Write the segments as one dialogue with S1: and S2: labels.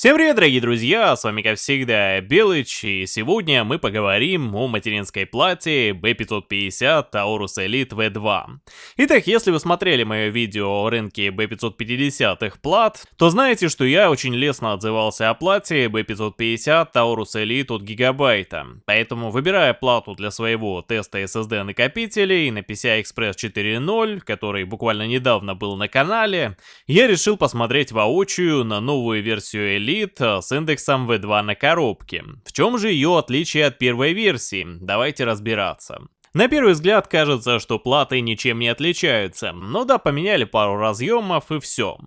S1: Всем привет, дорогие друзья, с вами как всегда Белыч, и сегодня мы поговорим о материнской плате B550 Taurus Elite V2. Итак, если вы смотрели мое видео о рынке B550 плат, то знаете, что я очень лестно отзывался о плате B550 Taurus Elite от Гигабайта. Поэтому, выбирая плату для своего теста SSD накопителей на PCI Express 4.0, который буквально недавно был на канале, я решил посмотреть воочию на новую версию Elite Elite э, с индексом V2 на коробке. В чем же ее отличие от первой версии? Давайте разбираться. На первый взгляд кажется, что платы ничем не отличаются. Ну да, поменяли пару разъемов и все.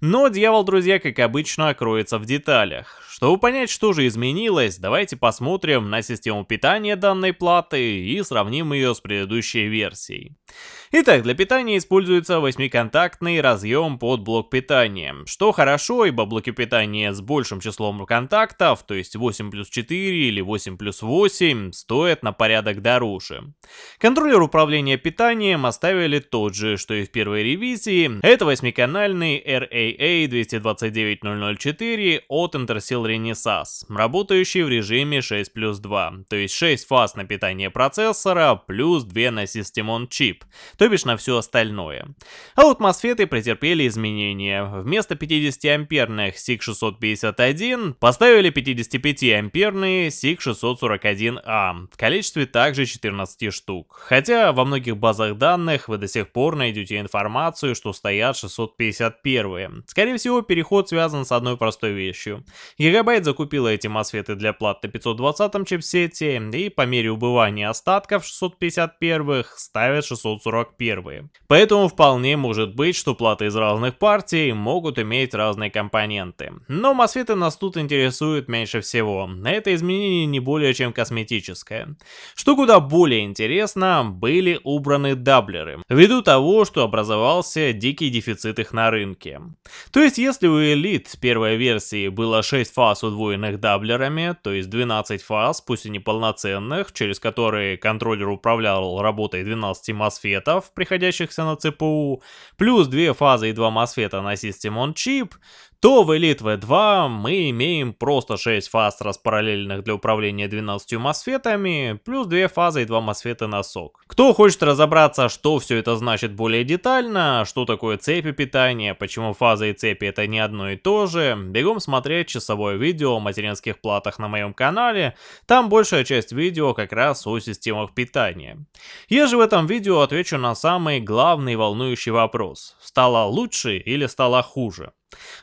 S1: Но дьявол, друзья, как обычно, кроется в деталях. Чтобы понять, что же изменилось, давайте посмотрим на систему питания данной платы и сравним ее с предыдущей версией. Итак, для питания используется 8-контактный разъем под блок питания, что хорошо, ибо блоки питания с большим числом контактов, то есть 8 плюс 4 или 8 плюс 8, стоят на порядок дороже. Контроллер управления питанием оставили тот же, что и в первой ревизии, это 8-канальный RAA 229004 от Intersil Renesas, работающий в режиме 6 плюс 2, то есть 6 фаз на питание процессора плюс 2 на System on Chip, то бишь на все остальное. А вот MOSFET претерпели изменения. Вместо 50-амперных SIG651 поставили 55-амперные SIG641A в количестве также 14 штук. Хотя во многих базах данных вы до сих пор найдете информацию, что стоят 651. Скорее всего, переход связан с одной простой вещью. Гигабайт закупила эти MOSFET для плат на 520 чипсете, и по мере убывания остатков 651 ставят 640 первые. Поэтому вполне может быть, что платы из разных партий могут иметь разные компоненты. Но мосфеты нас тут интересуют меньше всего. Это изменение не более чем косметическое. Что куда более интересно, были убраны даблеры, ввиду того, что образовался дикий дефицит их на рынке. То есть если у Elite первой версии было 6 фаз удвоенных даблерами, то есть 12 фаз, пусть и неполноценных, через которые контроллер управлял работой 12 мосфетов, приходящихся на ЦПУ, плюс две фазы и два мосфета на System on Chip, то в Elite V2 мы имеем просто 6 фаз распараллельных для управления 12 мосфетами, плюс 2 фазы и 2 мосфета на сок. Кто хочет разобраться, что все это значит более детально, что такое цепи питания, почему фазы и цепи это не одно и то же, бегом смотреть часовое видео о материнских платах на моем канале, там большая часть видео как раз о системах питания. Я же в этом видео отвечу на самый главный волнующий вопрос, стало лучше или стало хуже.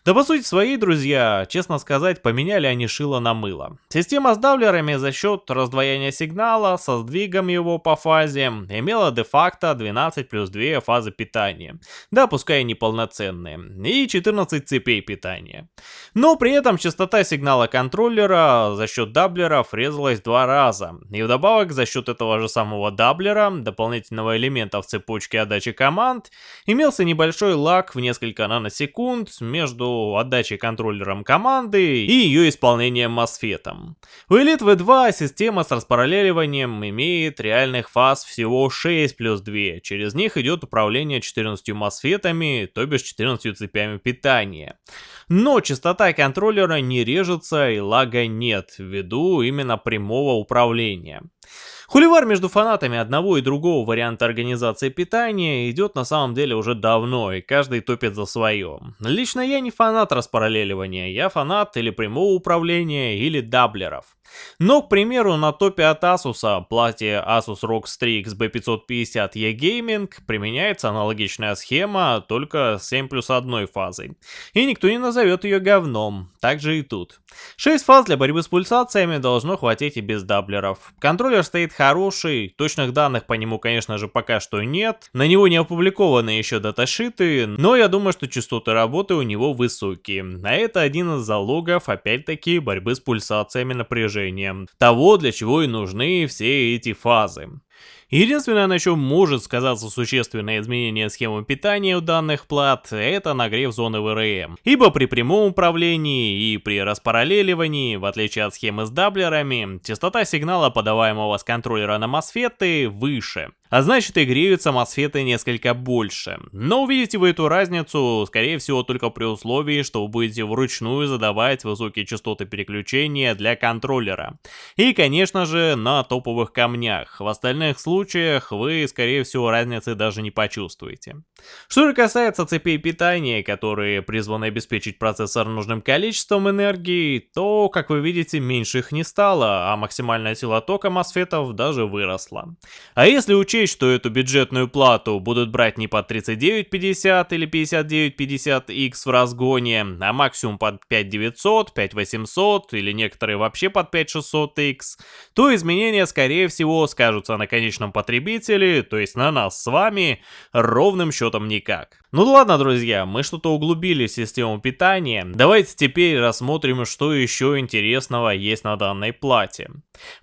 S1: Да по сути своей, друзья, честно сказать, поменяли они шило на мыло. Система с давлерами за счет раздвоения сигнала со сдвигом его по фазе имела де-факто 12 плюс 2 фазы питания, да пускай и неполноценные, и 14 цепей питания. Но при этом частота сигнала контроллера за счет даблеров резалась два раза, и вдобавок за счет этого же самого даблера, дополнительного элемента в цепочке отдачи команд, имелся небольшой лаг в несколько наносекунд между отдачей контроллером команды и ее исполнением мосфетом. У Elite V2 система с распараллеливанием имеет реальных фаз всего 6 плюс 2, через них идет управление 14 мосфетами, то бишь 14 цепями питания. Но частота контроллера не режется и лага нет, ввиду именно прямого управления. Хуливар между фанатами одного и другого варианта организации питания идет на самом деле уже давно, и каждый топит за свое. Лично я не фанат распараллеливания, я фанат или прямого управления, или даблеров. Но, к примеру, на топе от Asus, плате Asus ROG Strix B550E Gaming, применяется аналогичная схема, только с 7 плюс 1 фазой. И никто не назовет ее говном, так же и тут. 6 фаз для борьбы с пульсациями должно хватить и без даблеров. Контроллер стоит хороший, точных данных по нему, конечно же, пока что нет. На него не опубликованы еще даташиты, но я думаю, что частоты работы у него высокие. А это один из залогов, опять-таки, борьбы с пульсациями напряжения того, для чего и нужны все эти фазы. Единственное, на чем может сказаться существенное изменение схемы питания у данных плат, это нагрев зоны ВРМ. Ибо при прямом управлении и при распараллеливании, в отличие от схемы с даблерами, частота сигнала, подаваемого с контроллера на мосфеты, выше. А значит и греются мосфеты несколько больше. Но увидите вы эту разницу, скорее всего, только при условии, что вы будете вручную задавать высокие частоты переключения для контроллера. И, конечно же, на топовых камнях. В остальных случаях вы, скорее всего, разницы даже не почувствуете. Что же касается цепей питания, которые призваны обеспечить процессор нужным количеством энергии, то, как вы видите, меньше их не стало, а максимальная сила тока мосфетов даже выросла. А если учесть, что эту бюджетную плату будут брать не под 3950 или 5950X в разгоне, а максимум под 5900, 5800 или некоторые вообще под 5600X, то изменения скорее всего скажутся на конечном потребителе, то есть на нас с вами, ровным счетом никак. Ну ладно, друзья, мы что-то углубили в систему питания. Давайте теперь рассмотрим, что еще интересного есть на данной плате.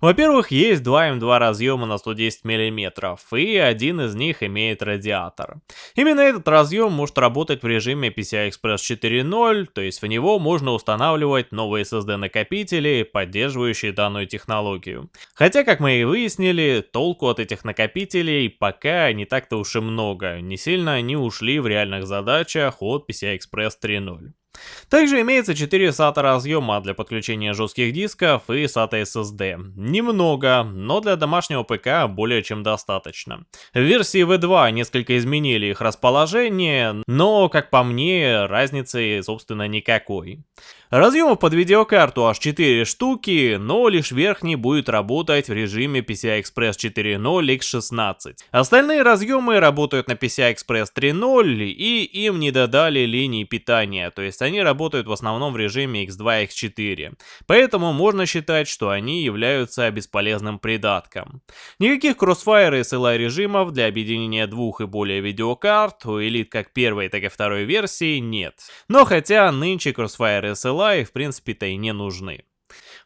S1: Во-первых, есть два М2 разъема на 110 мм, и один из них имеет радиатор. Именно этот разъем может работать в режиме PCI Express 4.0, то есть в него можно устанавливать новые SSD накопители, поддерживающие данную технологию. Хотя, как мы и выяснили, толку от этих накопителей пока не так-то уж и много, не сильно они ушли в реальность реальных задачах от PCI Express 3.0. Также имеется 4 SATA разъема для подключения жестких дисков и SATA SSD. Немного, но для домашнего ПК более чем достаточно. В версии V2 несколько изменили их расположение, но, как по мне, разницы, собственно, никакой. Разъемов под видеокарту аж 4 штуки, но лишь верхний будет работать в режиме PCI Express 4.0 X16. Остальные разъемы работают на PCI Express 3.0 и им не додали линии питания, то есть они работают в основном в режиме X2 X4. Поэтому можно считать, что они являются бесполезным придатком. Никаких Crossfire и SLI режимов для объединения двух и более видеокарт у Elite как первой, так и второй версии нет. Но хотя нынче Crossfire и SLI в принципе-то и не нужны.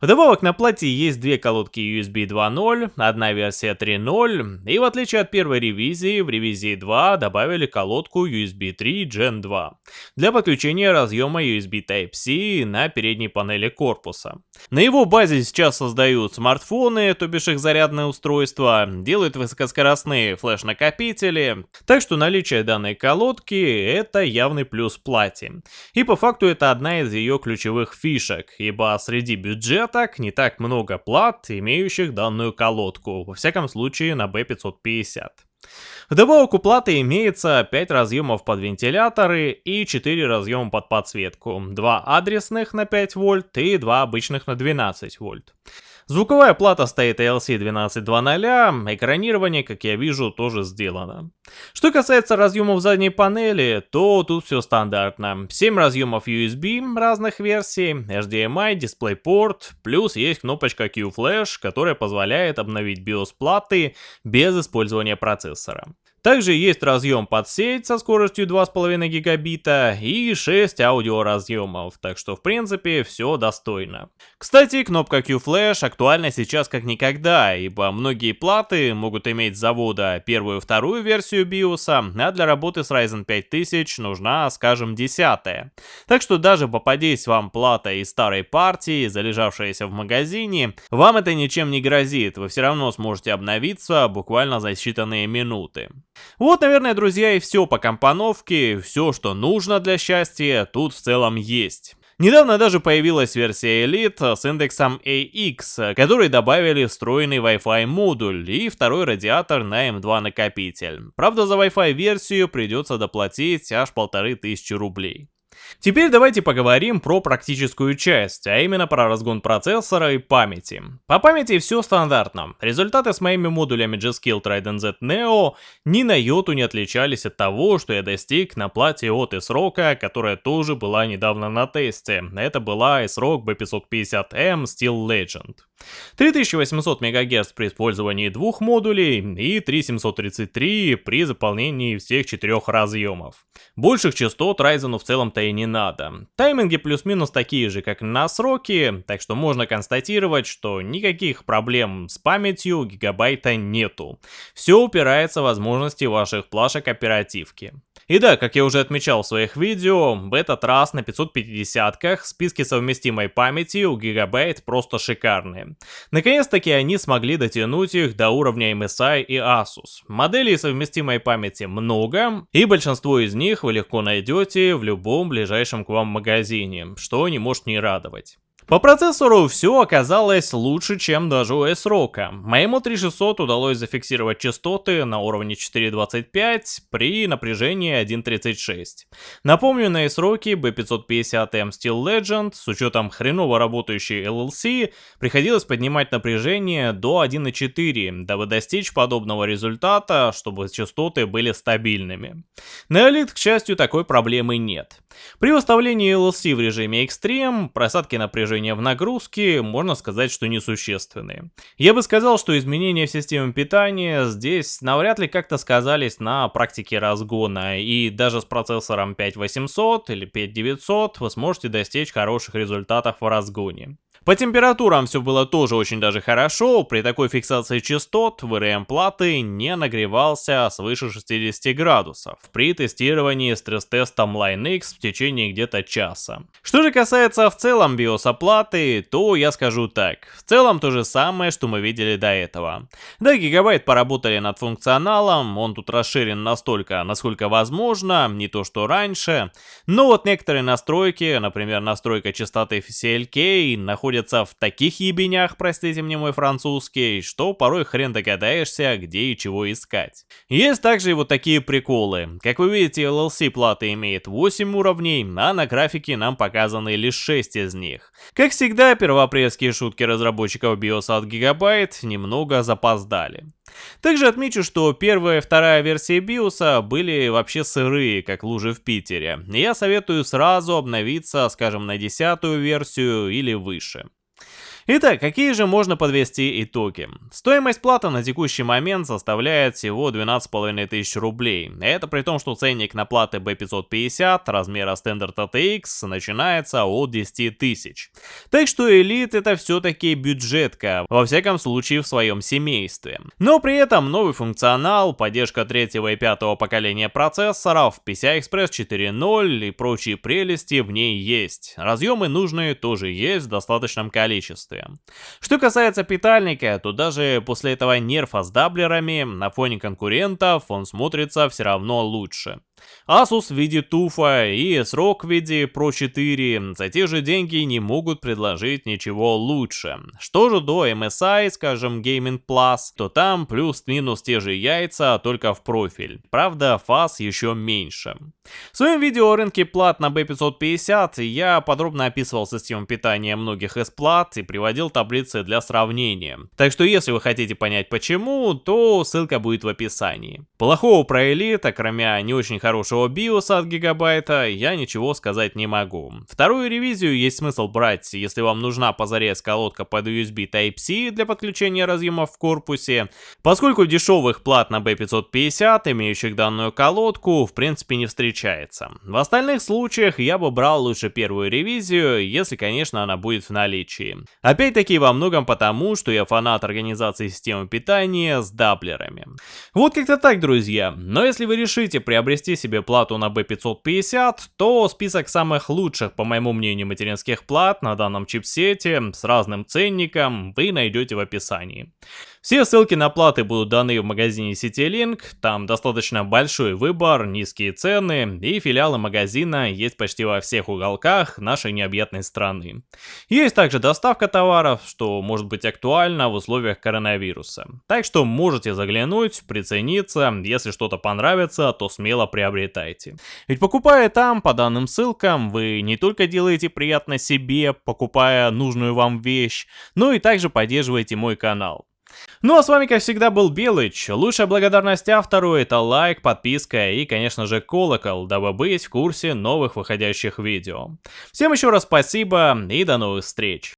S1: Вдобавок на плате есть две колодки USB 2.0, одна версия 3.0, и в отличие от первой ревизии, в ревизии 2 добавили колодку USB 3 Gen 2 для подключения разъема USB Type-C на передней панели корпуса. На его базе сейчас создают смартфоны, то бишь их зарядное устройство, делают высокоскоростные флеш-накопители, так что наличие данной колодки это явный плюс плате. И по факту это одна из ее ключевых фишек, ибо среди бюджета так не так много плат, имеющих данную колодку, во всяком случае на B550. Вдобавок у платы имеется 5 разъемов под вентиляторы и 4 разъема под подсветку, 2 адресных на 5 вольт и 2 обычных на 12 вольт. Звуковая плата стоит ALC 12.2.0, экранирование, как я вижу, тоже сделано. Что касается разъемов задней панели, то тут все стандартно. 7 разъемов USB разных версий, HDMI, DisplayPort, плюс есть кнопочка Q-Flash, которая позволяет обновить BIOS платы без использования процессора. Также есть разъем под сеть со скоростью 2,5 гигабита и 6 аудиоразъемов, так что в принципе все достойно. Кстати, кнопка Q-Flash актуальна сейчас как никогда, ибо многие платы могут иметь с завода первую вторую версию BIOS, а для работы с Ryzen 5000 нужна, скажем, десятая. Так что даже попадись вам плата из старой партии, залежавшаяся в магазине, вам это ничем не грозит, вы все равно сможете обновиться буквально за считанные минуты. Вот, наверное, друзья, и все по компоновке, все, что нужно для счастья, тут в целом есть. Недавно даже появилась версия Elite с индексом AX, который добавили встроенный Wi-Fi модуль и второй радиатор на M2 накопитель. Правда, за Wi-Fi версию придется доплатить аж полторы тысячи рублей. Теперь давайте поговорим про практическую часть, а именно про разгон процессора и памяти. По памяти все стандартно. Результаты с моими модулями G-Skill Trident Z Neo ни на йоту не отличались от того, что я достиг на плате от S-Rock, которая тоже была недавно на тесте. Это была S-Rock B550M Steel Legend. 3800 МГц при использовании двух модулей и 3733 при заполнении всех четырех разъемов. Больших частот Ryzen в целом-то и не надо. Тайминги плюс-минус такие же, как на сроки, так что можно констатировать, что никаких проблем с памятью гигабайта нету. Все упирается в возможности ваших плашек оперативки. И да, как я уже отмечал в своих видео, в этот раз на 550-ках списки совместимой памяти у Gigabyte просто шикарные. Наконец-таки они смогли дотянуть их до уровня MSI и Asus. Моделей совместимой памяти много, и большинство из них вы легко найдете в любом ближайшем к вам магазине, что не может не радовать. По процессору все оказалось лучше, чем даже у S-Rock. Моему 3600 удалось зафиксировать частоты на уровне 4.25 при напряжении 1.36. Напомню, на S-Rock B550M Steel Legend с учетом хреново работающей LLC приходилось поднимать напряжение до 1.4, дабы достичь подобного результата, чтобы частоты были стабильными. На Elite, к счастью, такой проблемы нет. При выставлении LLC в режиме Extreme просадки напряжения изменения в нагрузке, можно сказать, что несущественные. Я бы сказал, что изменения в системе питания здесь навряд ли как-то сказались на практике разгона, и даже с процессором 5800 или 5900 вы сможете достичь хороших результатов в разгоне. По температурам все было тоже очень даже хорошо, при такой фиксации частот VRM платы не нагревался свыше 60 градусов при тестировании стресс-тестом LineX в течение где-то часа. Что же касается в целом биоса платы, то я скажу так, в целом то же самое, что мы видели до этого. Да, гигабайт поработали над функционалом, он тут расширен настолько, насколько возможно, не то что раньше, но вот некоторые настройки, например настройка частоты CLK, находятся находятся в таких ебенях, простите мне мой французский, что порой хрен догадаешься, где и чего искать. Есть также и вот такие приколы. Как вы видите, LLC плата имеет 8 уровней, а на графике нам показаны лишь 6 из них. Как всегда, первоапрельские шутки разработчиков BIOS от Gigabyte немного запоздали. Также отмечу, что первая и вторая версии BIOS были вообще сырые, как лужи в Питере. Я советую сразу обновиться, скажем, на десятую версию или выше. Итак, какие же можно подвести итоги? Стоимость платы на текущий момент составляет всего 12,5 тысяч рублей. Это при том, что ценник на платы B550 размера Standard ATX начинается от 10 тысяч. Так что Elite это все-таки бюджетка, во всяком случае в своем семействе. Но при этом новый функционал, поддержка третьего и пятого поколения процессоров, PCI-Express 4.0 и прочие прелести в ней есть. Разъемы нужные тоже есть в достаточном количестве удовольствие. Что касается питальника, то даже после этого нерфа с даблерами на фоне конкурентов он смотрится все равно лучше. Asus в виде туфа и S-Rock в виде Pro 4 за те же деньги не могут предложить ничего лучше. Что же до MSI, скажем Gaming Plus, то там плюс-минус те же яйца, только в профиль. Правда, фаз еще меньше. В своем видео о рынке плат на B550 я подробно описывал систему питания многих S-плат и приводил таблицы для сравнения. Так что если вы хотите понять почему, то ссылка будет в описании. Плохого про Elite, кроме не очень хорошего хорошего биоса от гигабайта, я ничего сказать не могу. Вторую ревизию есть смысл брать, если вам нужна позарез колодка под USB Type-C для подключения разъемов в корпусе, поскольку дешевых плат на B550, имеющих данную колодку, в принципе не встречается. В остальных случаях я бы брал лучше первую ревизию, если, конечно, она будет в наличии. Опять-таки во многом потому, что я фанат организации системы питания с даблерами. Вот как-то так, друзья. Но если вы решите приобрести себе плату на B550, то список самых лучших, по моему мнению, материнских плат на данном чипсете с разным ценником вы найдете в описании. Все ссылки на платы будут даны в магазине CityLink, там достаточно большой выбор, низкие цены и филиалы магазина есть почти во всех уголках нашей необъятной страны. Есть также доставка товаров, что может быть актуально в условиях коронавируса. Так что можете заглянуть, прицениться, если что-то понравится, то смело приобретайте. Ведь покупая там, по данным ссылкам, вы не только делаете приятно себе, покупая нужную вам вещь, но и также поддерживаете мой канал. Ну а с вами, как всегда, был Белыч. Лучшая благодарность автору это лайк, подписка и, конечно же, колокол, дабы быть в курсе новых выходящих видео. Всем еще раз спасибо и до новых встреч.